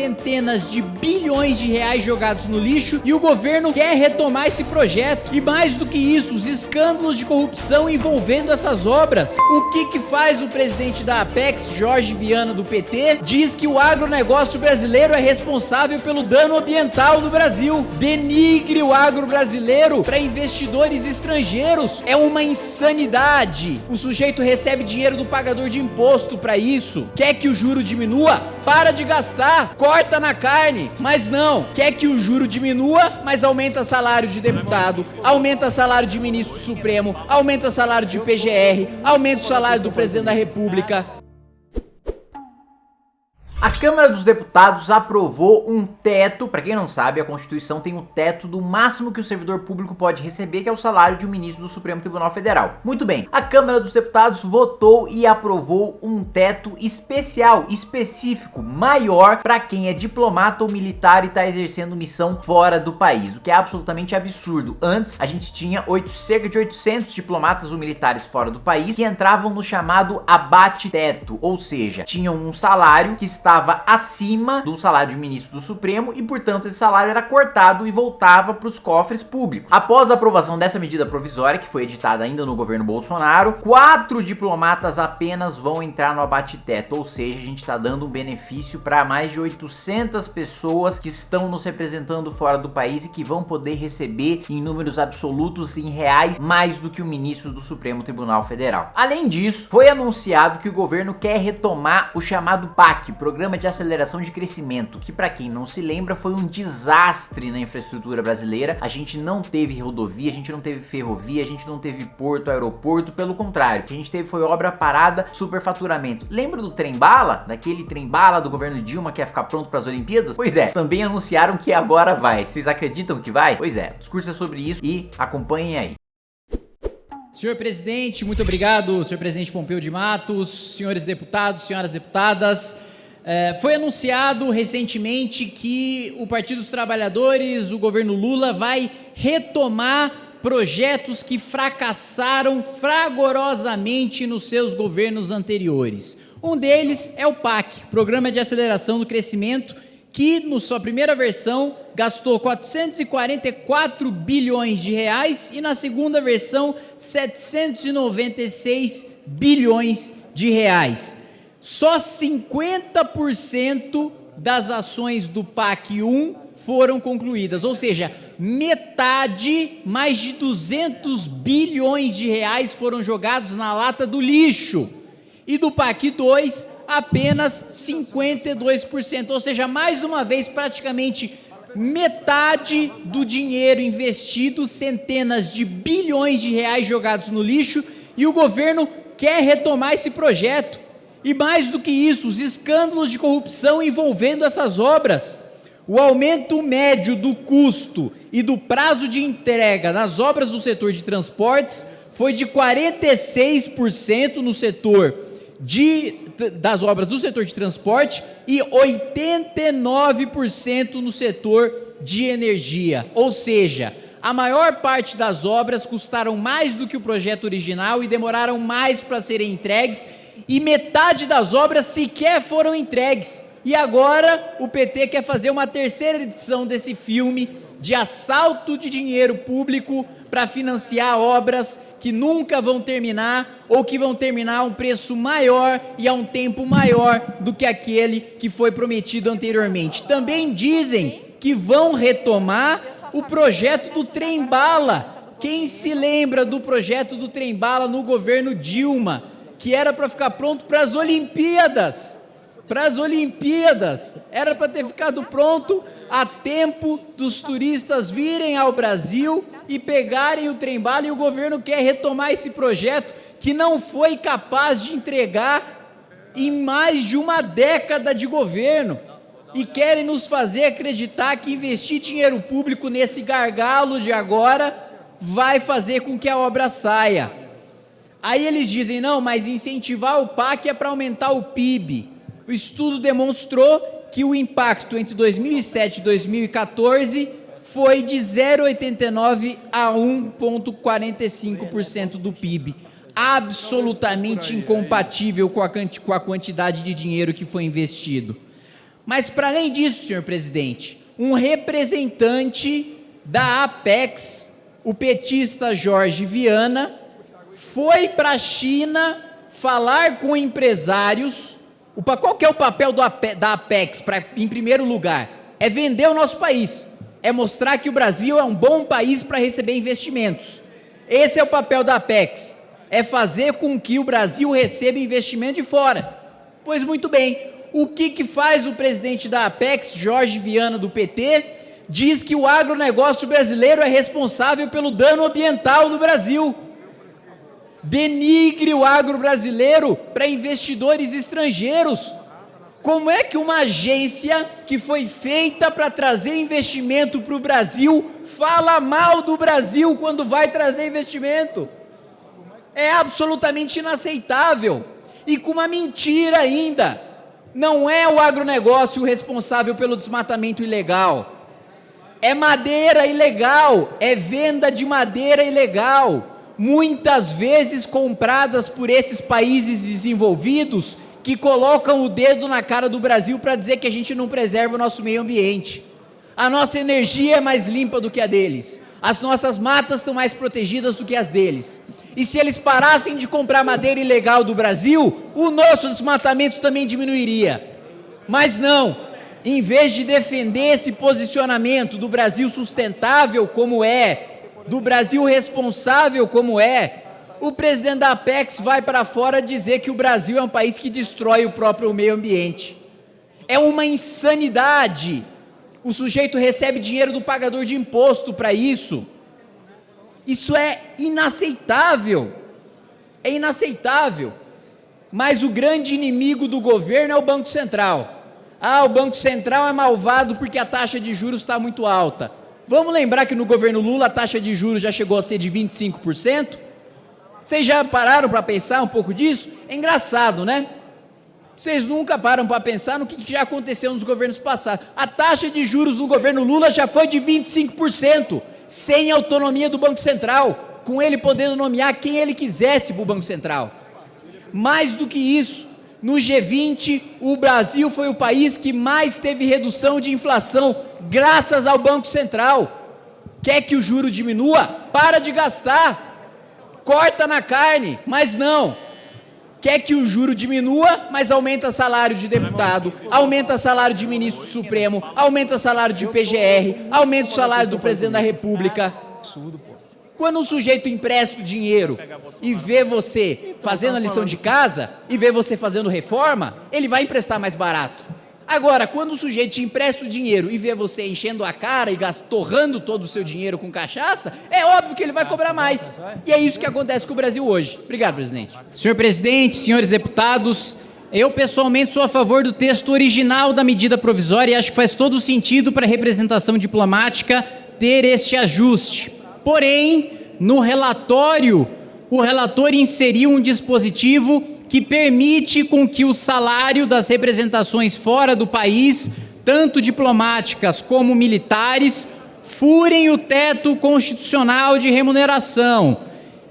centenas de bilhões de reais jogados no lixo e o governo quer retomar esse projeto. E mais do que isso, os escândalos de corrupção envolvendo essas obras. O que que faz o presidente da Apex, Jorge Viana do PT, diz que o agronegócio brasileiro é responsável pelo dano ambiental no Brasil. Denigre o agro brasileiro para investidores estrangeiros. É uma insanidade. O sujeito recebe dinheiro do pagador de imposto para isso. Quer que o juro diminua? Para de gastar. Corta na carne. Mas não. Quer que o juro diminua, mas aumenta salário de deputado, aumenta salário de ministro supremo, aumenta salário de PGR, aumenta o salário do presidente da república. A Câmara dos Deputados aprovou um teto, para quem não sabe, a Constituição tem um teto do máximo que o servidor público pode receber, que é o salário de um ministro do Supremo Tribunal Federal. Muito bem, a Câmara dos Deputados votou e aprovou um teto especial, específico, maior para quem é diplomata ou militar e está exercendo missão fora do país, o que é absolutamente absurdo. Antes, a gente tinha 8, cerca de 800 diplomatas ou militares fora do país que entravam no chamado abate-teto, ou seja, tinham um salário que está estava acima do salário de ministro do Supremo e, portanto, esse salário era cortado e voltava para os cofres públicos. Após a aprovação dessa medida provisória, que foi editada ainda no governo Bolsonaro, quatro diplomatas apenas vão entrar no abate-teto, ou seja, a gente está dando um benefício para mais de 800 pessoas que estão nos representando fora do país e que vão poder receber em números absolutos em reais mais do que o ministro do Supremo Tribunal Federal. Além disso, foi anunciado que o governo quer retomar o chamado PAC, Programa Programa de Aceleração de Crescimento, que para quem não se lembra foi um desastre na infraestrutura brasileira. A gente não teve rodovia, a gente não teve ferrovia, a gente não teve porto, aeroporto, pelo contrário, o que a gente teve foi obra parada, superfaturamento. Lembra do trem-bala? Daquele trem-bala do governo Dilma que ia ficar pronto para as Olimpíadas? Pois é, também anunciaram que agora vai. Vocês acreditam que vai? Pois é, discurso é sobre isso e acompanhem aí. Senhor presidente, muito obrigado, senhor presidente Pompeu de Matos, senhores deputados, senhoras deputadas. É, foi anunciado recentemente que o Partido dos Trabalhadores, o governo Lula, vai retomar projetos que fracassaram fragorosamente nos seus governos anteriores. Um deles é o PAC, Programa de Aceleração do Crescimento, que, na sua primeira versão, gastou 444 bilhões de reais e, na segunda versão, 796 bilhões de reais só 50% das ações do PAC 1 foram concluídas, ou seja, metade, mais de 200 bilhões de reais foram jogados na lata do lixo. E do PAC 2, apenas 52%, ou seja, mais uma vez, praticamente metade do dinheiro investido, centenas de bilhões de reais jogados no lixo, e o governo quer retomar esse projeto. E mais do que isso, os escândalos de corrupção envolvendo essas obras. O aumento médio do custo e do prazo de entrega nas obras do setor de transportes foi de 46% no setor de, das obras do setor de transporte e 89% no setor de energia. Ou seja, a maior parte das obras custaram mais do que o projeto original e demoraram mais para serem entregues e metade das obras sequer foram entregues. E agora o PT quer fazer uma terceira edição desse filme de assalto de dinheiro público para financiar obras que nunca vão terminar ou que vão terminar a um preço maior e a um tempo maior do que aquele que foi prometido anteriormente. Também dizem que vão retomar o projeto do trem-bala. Quem se lembra do projeto do trem-bala no governo Dilma? Que era para ficar pronto para as Olimpíadas. Para as Olimpíadas. Era para ter ficado pronto a tempo dos turistas virem ao Brasil e pegarem o trem-bala e o governo quer retomar esse projeto que não foi capaz de entregar em mais de uma década de governo e querem nos fazer acreditar que investir dinheiro público nesse gargalo de agora vai fazer com que a obra saia. Aí eles dizem, não, mas incentivar o PAC é para aumentar o PIB. O estudo demonstrou que o impacto entre 2007 e 2014 foi de 0,89 a 1,45% do PIB. Absolutamente incompatível com a, quantidade de dinheiro que foi investido. Mas, para além disso, senhor presidente, um representante da Apex, o petista Jorge Viana, foi para a China falar com empresários. Qual que é o papel do, da Apex, pra, em primeiro lugar? É vender o nosso país. É mostrar que o Brasil é um bom país para receber investimentos. Esse é o papel da Apex. É fazer com que o Brasil receba investimento de fora. Pois muito bem, o que, que faz o presidente da Apex, Jorge Viana, do PT? Diz que o agronegócio brasileiro é responsável pelo dano ambiental no Brasil. Denigre o agro brasileiro para investidores estrangeiros. Como é que uma agência que foi feita para trazer investimento para o Brasil fala mal do Brasil quando vai trazer investimento? É absolutamente inaceitável. E com uma mentira ainda. Não é o agronegócio o responsável pelo desmatamento ilegal. É madeira ilegal, é venda de madeira ilegal, muitas vezes compradas por esses países desenvolvidos que colocam o dedo na cara do Brasil para dizer que a gente não preserva o nosso meio ambiente. A nossa energia é mais limpa do que a deles. As nossas matas estão mais protegidas do que as deles. E se eles parassem de comprar madeira ilegal do Brasil, o nosso desmatamento também diminuiria. Mas não, em vez de defender esse posicionamento do Brasil sustentável como é, do Brasil responsável como é, o presidente da Apex vai para fora dizer que o Brasil é um país que destrói o próprio meio ambiente. É uma insanidade. O sujeito recebe dinheiro do pagador de imposto para isso. Isso é inaceitável. É inaceitável. Mas o grande inimigo do governo é o Banco Central. Ah, o Banco Central é malvado porque a taxa de juros está muito alta. Vamos lembrar que no governo Lula a taxa de juros já chegou a ser de 25%? Vocês já pararam para pensar um pouco disso? É engraçado, né? Vocês nunca param para pensar no que já aconteceu nos governos passados. A taxa de juros no governo Lula já foi de 25%, sem autonomia do Banco Central, com ele podendo nomear quem ele quisesse para o Banco Central. Mais do que isso, no G20, o Brasil foi o país que mais teve redução de inflação, graças ao Banco Central. Quer que o juro diminua? Para de gastar corta na carne, mas não. Quer que o juro diminua, mas aumenta salário de deputado, aumenta salário de ministro supremo, aumenta salário de PGR, aumenta o salário do presidente da república. Quando um sujeito empresta o dinheiro e vê você fazendo a lição de casa e vê você fazendo reforma, ele vai emprestar mais barato. Agora, quando o sujeito te empresta o dinheiro e vê você enchendo a cara e torrando todo o seu dinheiro com cachaça, é óbvio que ele vai cobrar mais. E é isso que acontece com o Brasil hoje. Obrigado, presidente. Senhor presidente, senhores deputados, eu pessoalmente sou a favor do texto original da medida provisória e acho que faz todo sentido para a representação diplomática ter este ajuste. Porém, no relatório, o relator inseriu um dispositivo que permite com que o salário das representações fora do país, tanto diplomáticas como militares, furem o teto constitucional de remuneração.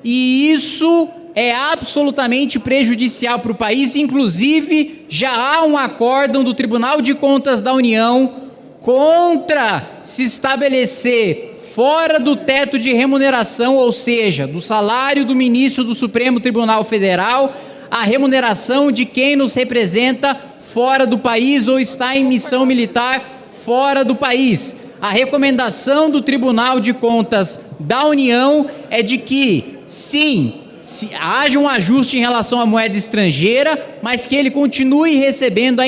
E isso é absolutamente prejudicial para o país, inclusive já há um acórdão do Tribunal de Contas da União contra se estabelecer fora do teto de remuneração, ou seja, do salário do ministro do Supremo Tribunal Federal, a remuneração de quem nos representa fora do país ou está em missão militar fora do país. A recomendação do Tribunal de Contas da União é de que, sim, se haja um ajuste em relação à moeda estrangeira, mas que ele continue recebendo a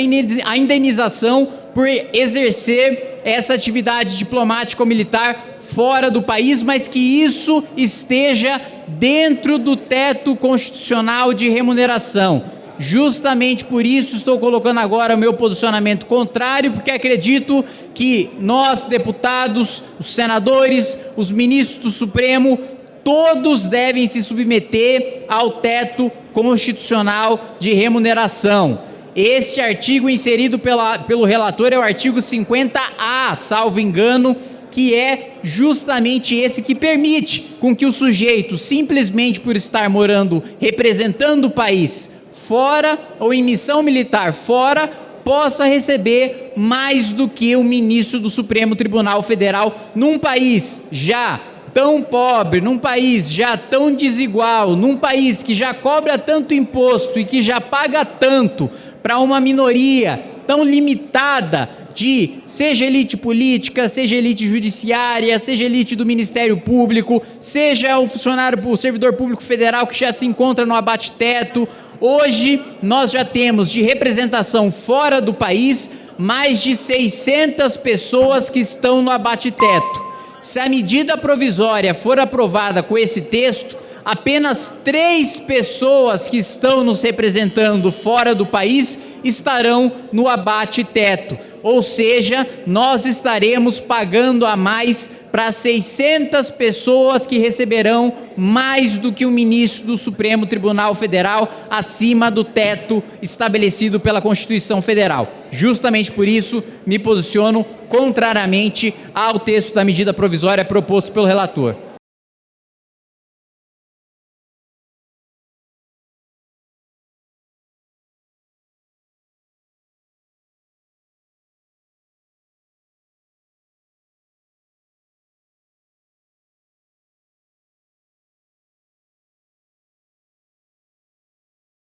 indenização por exercer essa atividade diplomática ou militar fora do país, mas que isso esteja dentro do teto constitucional de remuneração. Justamente por isso estou colocando agora o meu posicionamento contrário, porque acredito que nós, deputados, os senadores, os ministros do Supremo, todos devem se submeter ao teto constitucional de remuneração. Este artigo inserido pela, pelo relator é o artigo 50A, salvo engano, que é justamente esse que permite com que o sujeito, simplesmente por estar morando, representando o país fora ou em missão militar fora, possa receber mais do que o ministro do Supremo Tribunal Federal num país já tão pobre, num país já tão desigual, num país que já cobra tanto imposto e que já paga tanto para uma minoria tão limitada de seja elite política, seja elite judiciária, seja elite do Ministério Público, seja o funcionário, o servidor público federal que já se encontra no abate-teto. Hoje nós já temos de representação fora do país mais de 600 pessoas que estão no abate-teto. Se a medida provisória for aprovada com esse texto, apenas três pessoas que estão nos representando fora do país estarão no abate-teto. Ou seja, nós estaremos pagando a mais para 600 pessoas que receberão mais do que o ministro do Supremo Tribunal Federal acima do teto estabelecido pela Constituição Federal. Justamente por isso, me posiciono contrariamente ao texto da medida provisória proposto pelo relator.